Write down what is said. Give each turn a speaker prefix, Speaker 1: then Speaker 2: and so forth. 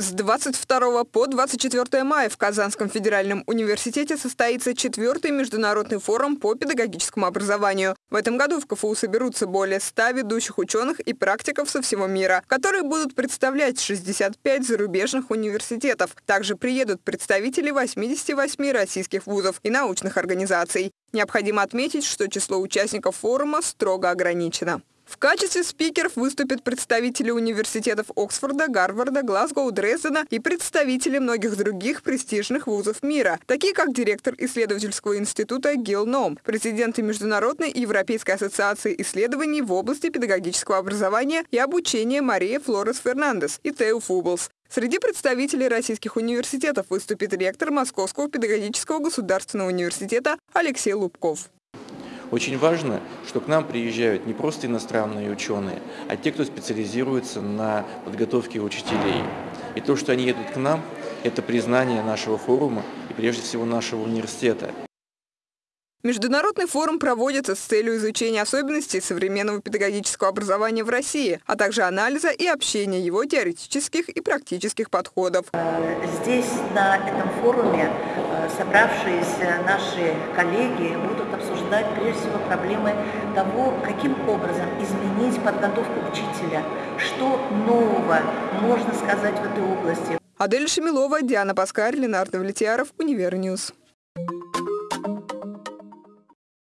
Speaker 1: С 22 по 24 мая в Казанском федеральном университете состоится четвертый международный форум по педагогическому образованию. В этом году в КФУ соберутся более 100 ведущих ученых и практиков со всего мира, которые будут представлять 65 зарубежных университетов. Также приедут представители 88 российских вузов и научных организаций. Необходимо отметить, что число участников форума строго ограничено. В качестве спикеров выступят представители университетов Оксфорда, Гарварда, Глазгоу, Дрездена и представители многих других престижных вузов мира, такие как директор исследовательского института Гил Ном, президенты Международной и Европейской ассоциации исследований в области педагогического образования и обучения Мария Флорес Фернандес и Тео Фублс. Среди представителей российских университетов выступит ректор Московского педагогического государственного университета Алексей Лубков.
Speaker 2: Очень важно, что к нам приезжают не просто иностранные ученые, а те, кто специализируется на подготовке учителей. И то, что они едут к нам, это признание нашего форума и прежде всего нашего университета.
Speaker 1: Международный форум проводится с целью изучения особенностей современного педагогического образования в России, а также анализа и общения его теоретических и практических подходов.
Speaker 3: Здесь, на этом форуме, э, собравшиеся наши коллеги будут обсуждать прежде всего проблемы того, каким образом изменить подготовку учителя, что нового можно сказать в этой области.
Speaker 1: Адель Шамилова, Диана Паскарь, Ленар Давлетьяров, Univer News.